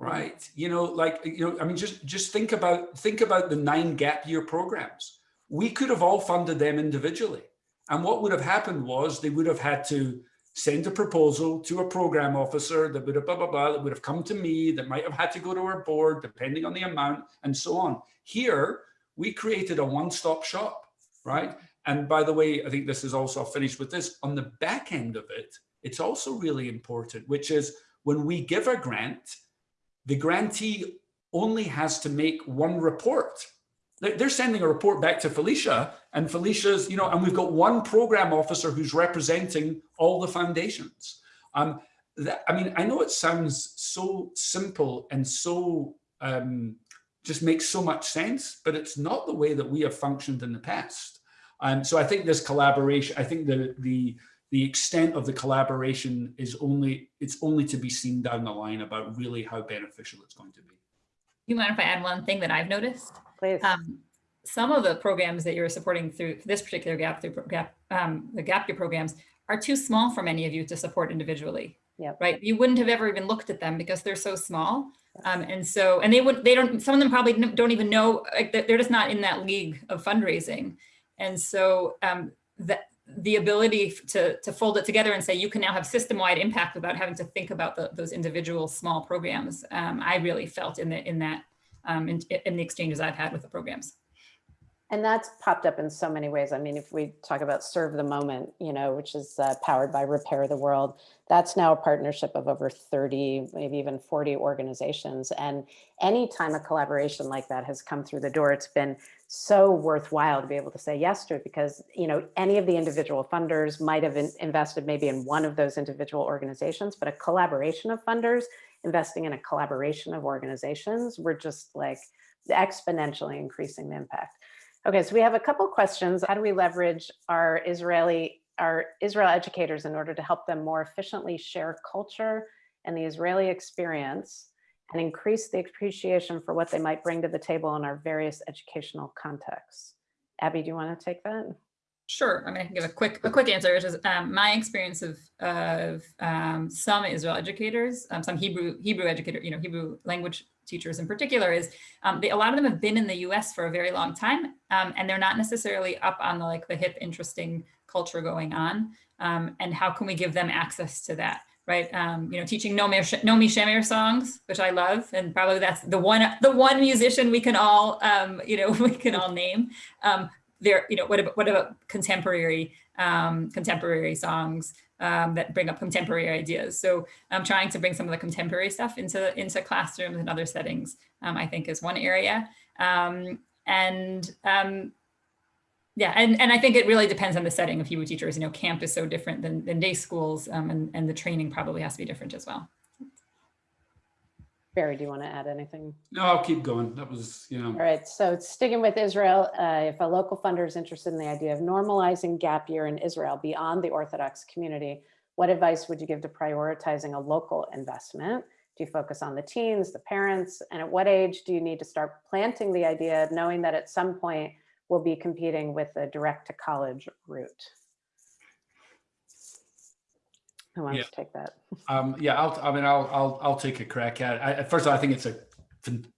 mm-hmm. right? You know, like, you know, I mean, just, just think about, think about the nine gap year programs. We could have all funded them individually. And what would have happened was they would have had to send a proposal to a program officer that would have blah, blah, blah, that would have come to me, that might have had to go to our board, depending on the amount and so on. Here, we created a one-stop shop, right? And by the way, I think this is also finished with this, on the back end of it, it's also really important, which is when we give a grant, the grantee only has to make one report they're sending a report back to Felicia and Felicia's, you know, and we've got one program officer who's representing all the foundations. Um, that, I mean, I know it sounds so simple and so um, just makes so much sense, but it's not the way that we have functioned in the past. Um, so I think this collaboration, I think the, the, the extent of the collaboration is only, it's only to be seen down the line about really how beneficial it's going to be. You mind if I add one thing that I've noticed? Please. Um, some of the programs that you're supporting through this particular gap, through gap, um, the gap year programs are too small for many of you to support individually. Yep. Right. You wouldn't have ever even looked at them because they're so small. Um, and so, and they would, they don't, some of them probably don't even know, like they're just not in that league of fundraising. And so um, that the ability to, to fold it together and say, you can now have system-wide impact without having to think about the, those individual small programs. Um, I really felt in the, in that um, in, in the exchanges I've had with the programs. And that's popped up in so many ways. I mean, if we talk about Serve the Moment, you know, which is uh, powered by Repair the World, that's now a partnership of over 30, maybe even 40 organizations. And anytime a collaboration like that has come through the door, it's been so worthwhile to be able to say yes to it because, you know, any of the individual funders might have in invested maybe in one of those individual organizations, but a collaboration of funders investing in a collaboration of organizations, we're just like exponentially increasing the impact. Okay, so we have a couple questions. How do we leverage our Israeli, our Israel educators in order to help them more efficiently share culture and the Israeli experience and increase the appreciation for what they might bring to the table in our various educational contexts? Abby, do you want to take that? Sure. I mean, I can give a quick a quick answer, which is um, my experience of of um, some Israel educators, um, some Hebrew Hebrew educator, you know, Hebrew language teachers in particular, is um, they, a lot of them have been in the U.S. for a very long time, um, and they're not necessarily up on the like the hip, interesting culture going on. Um, and how can we give them access to that? Right, you know, teaching Naomi Shemer songs, which I love, and probably that's the one the one musician we can all, you know, <laughs> we can all name there, you know, what about, what about contemporary, um, contemporary songs um, that bring up contemporary ideas. So I'm trying to bring some of the contemporary stuff into, into classrooms and other settings um, I think is one area. Um, and um, yeah, and, and I think it really depends on the setting of Hebrew teachers. You know, camp is so different than, than day schools um, and, and the training probably has to be different as well. Barry, do you want to add anything? No, I'll keep going. That was, you know. All right, so sticking with Israel, uh, if a local funder is interested in the idea of normalizing gap year in Israel beyond the Orthodox community, what advice would you give to prioritizing a local investment? Do you focus on the teens, the parents, and at what age do you need to start planting the idea, knowing that at some point we'll be competing with a direct to college route? Who wants Yeah. to take that? <laughs> Um, yeah, I'll, I mean, I'll, I'll, I'll take a crack at it. I, first of all, I think it's a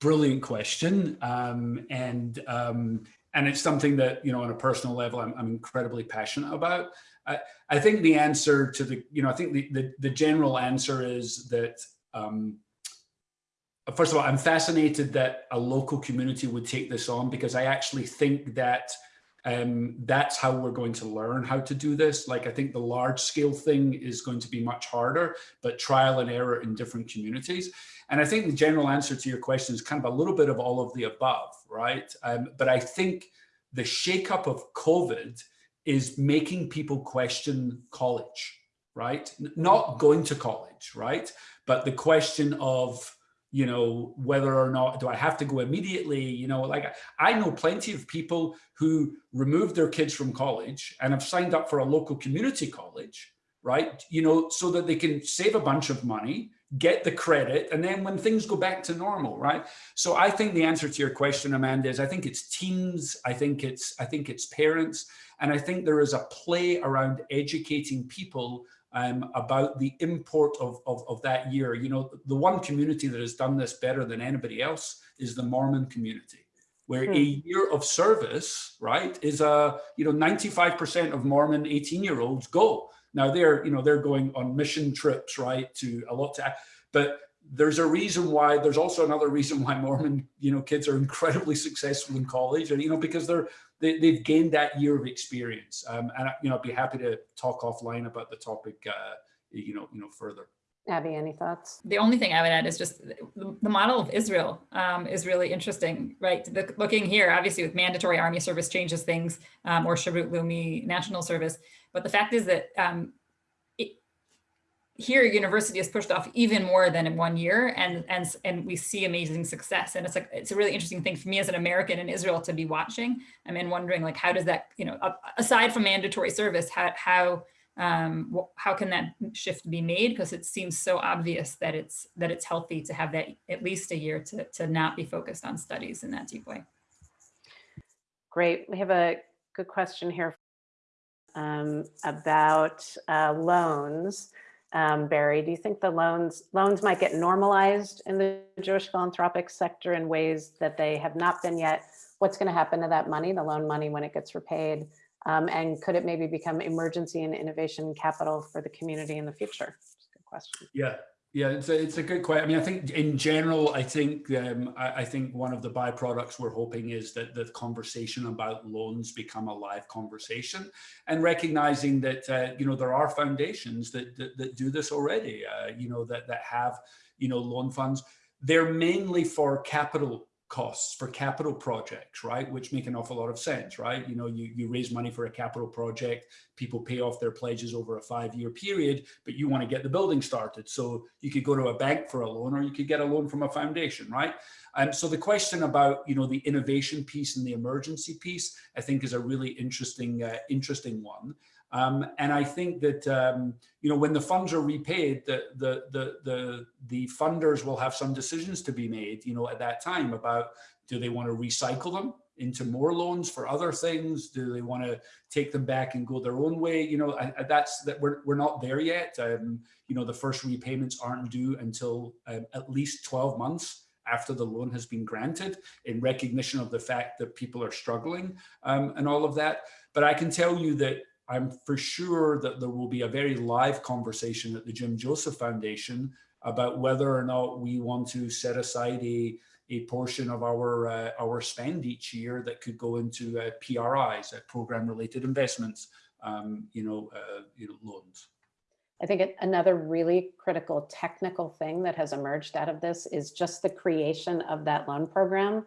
brilliant question. Um, and, um, and it's something that, you know, on a personal level, I'm, I'm incredibly passionate about. I, I think the answer to the, you know, I think the, the, the general answer is that, um, first of all, I'm fascinated that a local community would take this on because I actually think that um, that's how we're going to learn how to do this. Like, I think the large scale thing is going to be much harder, but trial and error in different communities. And I think the general answer to your question is kind of a little bit of all of the above, right? Um, but I think the shakeup of COVID is making people question college, right? Not going to college, right? But the question of, you know, whether or not do I have to go immediately? You know, like I know plenty of people who removed their kids from college and have signed up for a local community college, right? You know, so that they can save a bunch of money, get the credit, and then when things go back to normal, right? So I think the answer to your question, Amanda, is I think it's teens, I think it's I think it's parents, and I think there is a play around educating people um, about the import of, of, of, that year. You know, the one community that has done this better than anybody else is the Mormon community, where hmm. a year of service, right, is a, you know, 95% of Mormon 18 year olds go. Now they're, you know, they're going on mission trips, right, to a lot to, but there's a reason why there's also another reason why Mormon, you know, kids are incredibly successful in college and, you know, because they're, they, they've gained that year of experience. Um, and, you know, I'd be happy to talk offline about the topic, uh, you know, you know, further. Abby, any thoughts? The only thing I would add is just the, the model of Israel um, is really interesting, right? The, looking here, obviously with mandatory army service changes things um, or Sherut Leumi national service. But the fact is that um, here university is pushed off even more than in one year and and and we see amazing success. And it's like it's a really interesting thing for me as an american in israel to be watching. I mean wondering like how does that you know aside from mandatory service how how um how can that shift be made? Because it seems so obvious that it's that it's healthy to have that at least a year to to not be focused on studies in that deep way. Great. We have a good question here um, about uh, loans um, Barry, do you think the loans loans might get normalized in the Jewish philanthropic sector in ways that they have not been yet? What's going to happen to that money, the loan money, when it gets repaid? Um, and could it maybe become emergency and innovation capital for the community in the future? good question. Yeah, yeah, it's a, it's a good question. I mean, I think in general, I think um, I, I, think one of the byproducts we're hoping is that the conversation about loans become a live conversation, and recognizing that uh, you know there are foundations that that, that do this already. Uh, you know that that have you know loan funds. They're mainly for capital costs for capital projects, right? Which make an awful lot of sense, right? You know, you, you raise money for a capital project, people pay off their pledges over a five year period, but you want to get the building started. So you could go to a bank for a loan or you could get a loan from a foundation, right? And so the question about, you know, the innovation piece and the emergency piece, I think is a really interesting, uh, interesting one. Um, and I think that, um, you know, when the funds are repaid, the, the, the, the, the funders will have some decisions to be made, you know, at that time about do they want to recycle them into more loans for other things? Do they want to take them back and go their own way? You know, I, I, that's that we're, we're not there yet. Um, you know, the first repayments aren't due until um, at least 12 months after the loan has been granted in recognition of the fact that people are struggling um, and all of that. But I can tell you that I'm for sure that there will be a very live conversation at the Jim Joseph Foundation about whether or not we want to set aside a, a portion of our uh, our spend each year that could go into uh, PRIs, uh, program related investments, um, you know, uh, you know, loans. I think another really critical technical thing that has emerged out of this is just the creation of that loan program.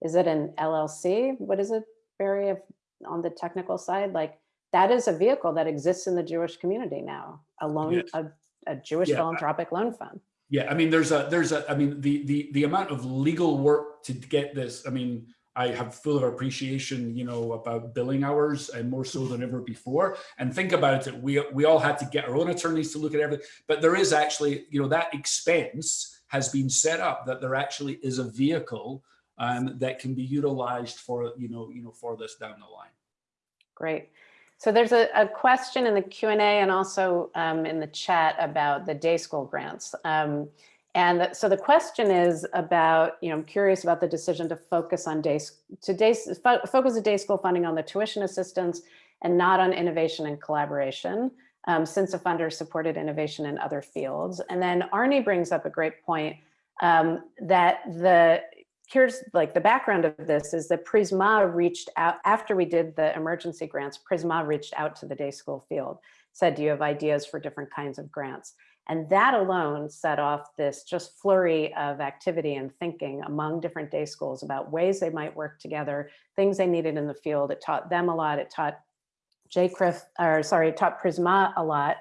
Is it an LLC? What is it, Barry, if- on the technical side? Like, that is a vehicle that exists in the Jewish community now, a loan, Yes. a, a Jewish Yeah. philanthropic loan fund. Yeah, I mean, there's a, there's a, I mean, the, the, the amount of legal work to get this, I mean, I have full of appreciation, you know, about billing hours and more so than ever before. And think about it, we, we all had to get our own attorneys to look at everything, but there is actually, you know, that expense has been set up that there actually is a vehicle um, that can be utilized for, you know, you know, for this down the line. Great. So there's a, a question in the Q and also um, in the chat about the day school grants. Um, and so the question is about, you know, I'm curious about the decision to focus on days, to days, fo- focus the day school funding on the tuition assistance and not on innovation and collaboration, um, since the funder supported innovation in other fields. And then Arnie brings up a great point um, that the, here's like the background of this is that Prizmah reached out after we did the emergency grants, Prizmah reached out to the day school field, said, do you have ideas for different kinds of grants? And that alone set off this just flurry of activity and thinking among different day schools about ways they might work together, things they needed in the field. It taught them a lot. It taught JCRIF, or sorry, it taught Prizmah a lot.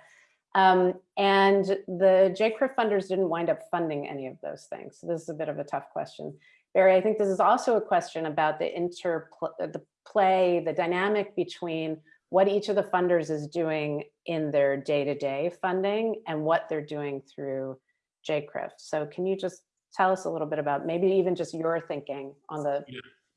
Um, and the JCRIF funders didn't wind up funding any of those things. So this is a bit of a tough question. Barry, I think this is also a question about the interplay, the play, the dynamic between what each of the funders is doing in their day-to-day funding and what they're doing through JCRIF. So can you just tell us a little bit about maybe even just your thinking on the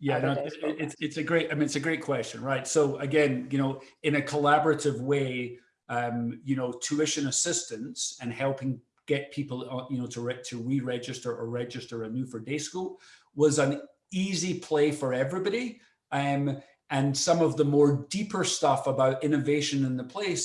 Yeah, other no, days it- programs. it's, it's a great, I mean, it's a great question, right? So again, you know, in a collaborative way, um, you know, tuition assistance and helping get people, uh, you know, to, re- to re-register or register anew for day school was an easy play for everybody. Um, and some of the more deeper stuff about innovation in the place,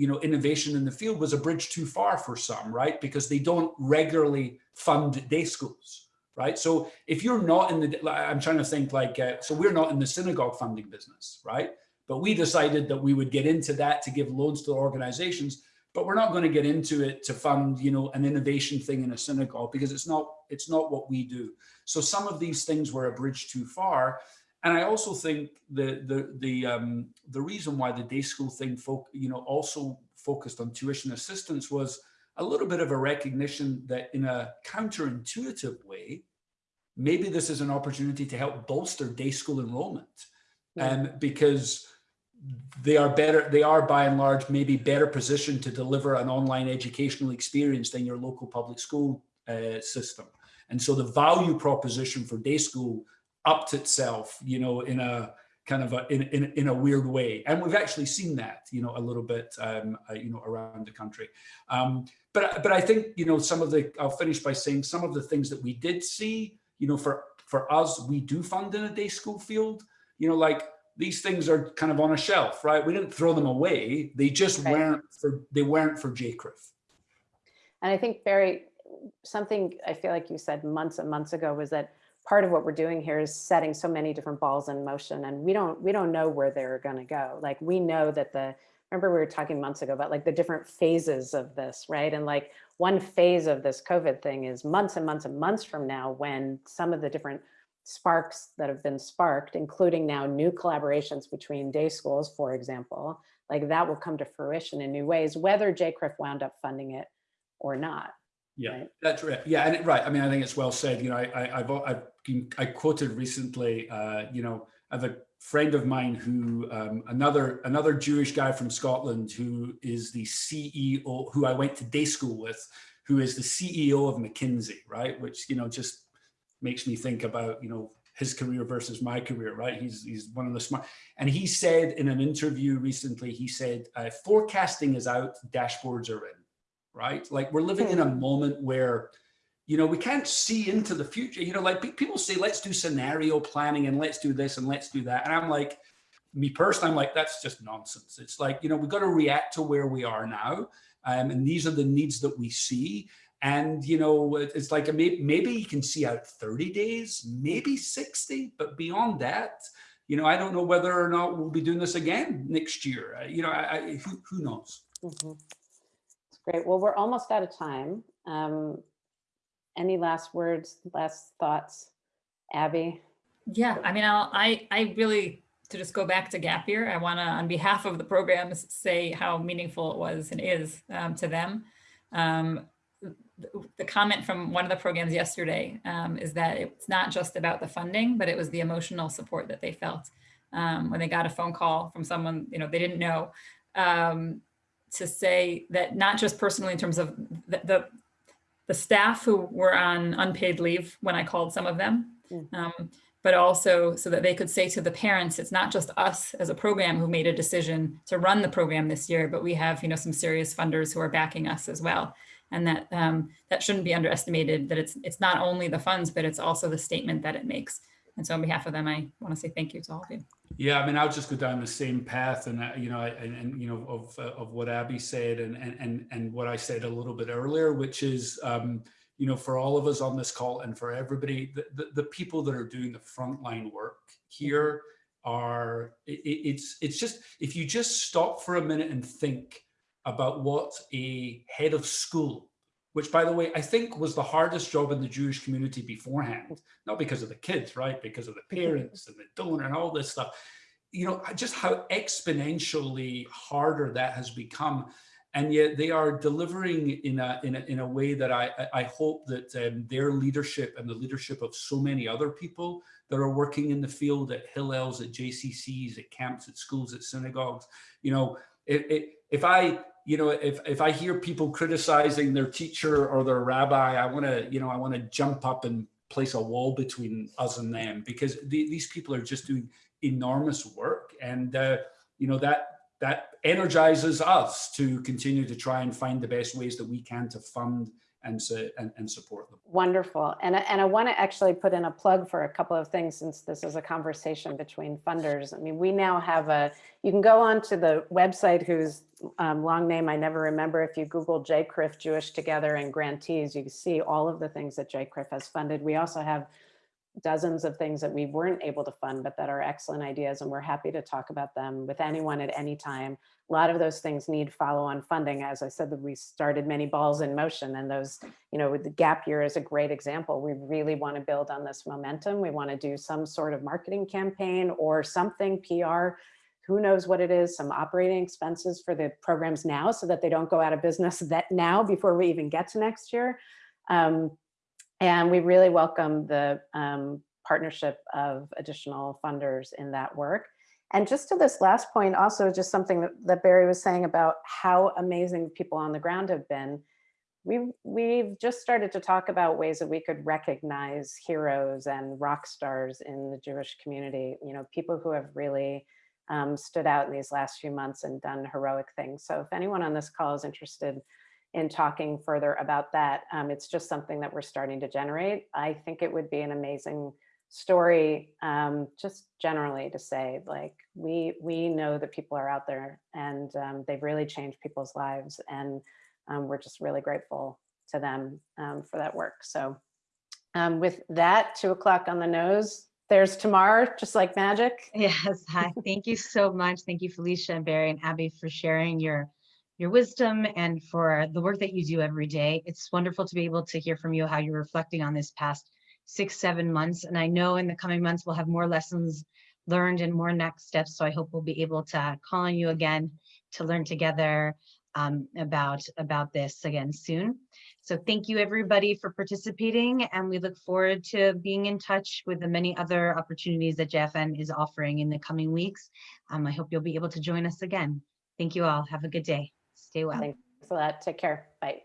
you know, innovation in the field was a bridge too far for some, right? Because they don't regularly fund day schools, right? So if you're not in the, I'm trying to think like, uh, so we're not in the synagogue funding business, right? But we decided that we would get into that to give loans to organizations, but we're not going to get into it to fund, you know, an innovation thing in a synagogue because it's not, it's not what we do. So some of these things were a bridge too far. And I also think the the the um, the reason why the day school thing, folk, you know, also focused on tuition assistance was a little bit of a recognition that in a counterintuitive way, maybe this is an opportunity to help bolster day school enrollment, Yeah. um, because they are better. They are by and large maybe better positioned to deliver an online educational experience than your local public school uh, system. And so the value proposition for day school upped itself, you know, in a kind of a in, in, in a weird way. And we've actually seen that, you know, a little bit, um, uh, you know, around the country. Um, but but I think, you know, some of the I'll finish by saying some of the things that we did see, you know, for for us, we do fund in a day school field, you know, like these things are kind of on a shelf, right? We didn't throw them away. They just Right. weren't for they weren't for JCRIF. And I think Barry, something I feel like you said months and months ago was that part of what we're doing here is setting so many different balls in motion and we don't we don't know where they're going to go. Like we know that the remember we were talking months ago about like the different phases of this, right? And like one phase of this COVID thing is months and months and months from now when some of the different sparks that have been sparked, including now new collaborations between day schools, for example, like that will come to fruition in new ways, whether JCRIF wound up funding it or not. Yeah, Right. that's right. Yeah, and it- right. I mean, I think it's well said. You know, I, I I've I've been, I quoted recently. Uh, you know, I have a friend of mine who um, another another Jewish guy from Scotland who is the CEO who I went to day school with, who is the CEO of McKinsey, right? Which you know just makes me think about you know his career versus my career, right? He's he's one of the smart. And he said in an interview recently, he said, uh, "Forecasting is out, dashboards are in." right? Like we're living in a moment where, you know, we can't see into the future. You know, like pe- people say, let's do scenario planning and let's do this and let's do that. And I'm like, me personally, I'm like, that's just nonsense. It's like, you know, we've got to react to where we are now. Um, and these are the needs that we see. And, you know, it's like, a maybe you can see out 30 days, maybe 60, but beyond that, you know, I don't know whether or not we'll be doing this again next year. Uh, you know, I, I, who, who knows? Mhm. Great. Well, we're almost out of time. Um, any last words, last thoughts? Abby? Yeah, I mean, I'll, I, I really, to just go back to gap year, I want to, on behalf of the programs, say how meaningful it was and is um, to them. Um, the- comment from one of the programs yesterday um, is that it's not just about the funding, but it was the emotional support that they felt um, when they got a phone call from someone, you know, they didn't know, um, to say that not just personally in terms of the, the, the staff who were on unpaid leave when I called some of them, Mm. um, but also so that they could say to the parents, it's not just us as a program who made a decision to run the program this year, but we have, you know, some serious funders who are backing us as well. And that um, that shouldn't be underestimated, that it's it's not only the funds, but it's also the statement that it makes. And so on behalf of them, I want to say thank you to all of you. Yeah, I mean, I'll just go down the same path, and uh, you know, and, and you know, of uh, of what Abby said, and and and and what I said a little bit earlier, which is, um, you know, for all of us on this call, and for everybody, the the, the people that are doing the frontline work here are, it, it- it's it's just if you just stop for a minute and think about what a head of school, which by the way, I think was the hardest job in the Jewish community beforehand, not because of the kids, right? Because of the <laughs> parents and the donor and all this stuff. You know, just how exponentially harder that has become. And yet they are delivering in a, in a, in a way that I, I- hope that um, their leadership and the leadership of so many other people that are working in the field at Hillels, at JCCs, at camps, at schools, at synagogues, you know, if, if, if I, you know, if, if I hear people criticizing their teacher or their rabbi, I want to, you know, I want to jump up and place a wall between us and them because the, these people are just doing enormous work. And, uh, you know, that, that energizes us to continue to try and find the best ways that we can to fund and, su- and, and support them. Wonderful. And, I- and I want to actually put in a plug for a couple of things since this is a conversation between funders. I mean, we now have a, you can go on to the website whose um, long name I never remember. If you Google JCRIF Jewish Together and grantees, you can see all of the things that JCRIF has funded. We also have dozens of things that we weren't able to fund, but that are excellent ideas. And we're happy to talk about them with anyone at any time. A lot of those things need follow-on funding. As I said, that we started many balls in motion and those you know, with the gap year is a great example. We really want to build on this momentum. We want to do some sort of marketing campaign or something PR. Who knows what it is, some operating expenses for the programs now so that they don't go out of business <laughs> that now before we even get to next year. Um, and we really welcome the um, partnership of additional funders in that work. And just to this last point, also just something that, that Barry was saying about how amazing people on the ground have been we've we've just started to talk about ways that we could recognize heroes and rock stars in the Jewish community. You know, people who have really um, stood out in these last few months and done heroic things. So if anyone on this call is interested in talking further about that, um, it's just something that we're starting to generate. I think it would be an amazing story, um, just generally to say, like, we we know that people are out there and um, they've really changed people's lives and um, we're just really grateful to them um, for that work. So um, with that, two o'clock on the nose, there's Tamar, just like magic. Yes, hi. Thank you so much. Thank you, Felicia and Barry and Abby for sharing your your wisdom and for the work that you do every day. It's wonderful to be able to hear from you how you're reflecting on this past six, seven months. And I know in the coming months we'll have more lessons learned and more next steps. So I hope we'll be able to call on you again to learn together um, about about this again soon. So thank you everybody for participating and we look forward to being in touch with the many other opportunities that JFN is offering in the coming weeks. Um, I hope you'll be able to join us again. Thank you all. Have a good day. Stay well. Thanks a lot. Take care. Bye.